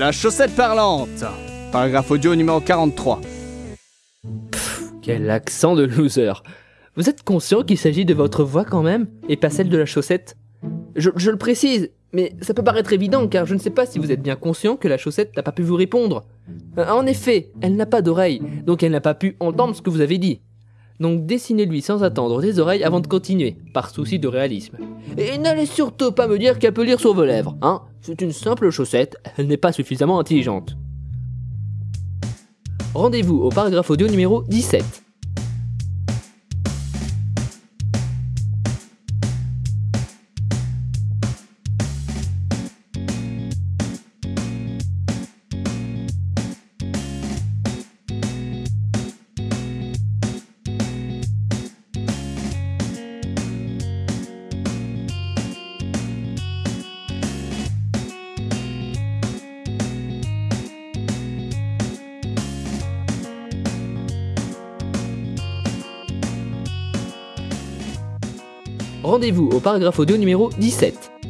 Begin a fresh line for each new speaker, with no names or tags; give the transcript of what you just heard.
La chaussette parlante. Paragraphe audio numéro 43.
Quel accent de loser. Vous êtes conscient qu'il s'agit de votre voix quand même, et pas celle de la chaussette? Je, je le précise, mais ça peut paraître évident car je ne sais pas si vous êtes bien conscient que la chaussette n'a pas pu vous répondre. Euh, En effet, elle n'a pas d'oreille, donc elle n'a pas pu entendre ce que vous avez dit. Donc dessinez-lui sans attendre des oreilles avant de continuer, par souci de réalisme. Et n'allez surtout pas me dire qu'elle peut lire sur vos lèvres, hein C'est une simple chaussette, elle n'est pas suffisamment intelligente. Rendez-vous au paragraphe audio numéro 17. Rendez-vous au paragraphe audio numéro 17.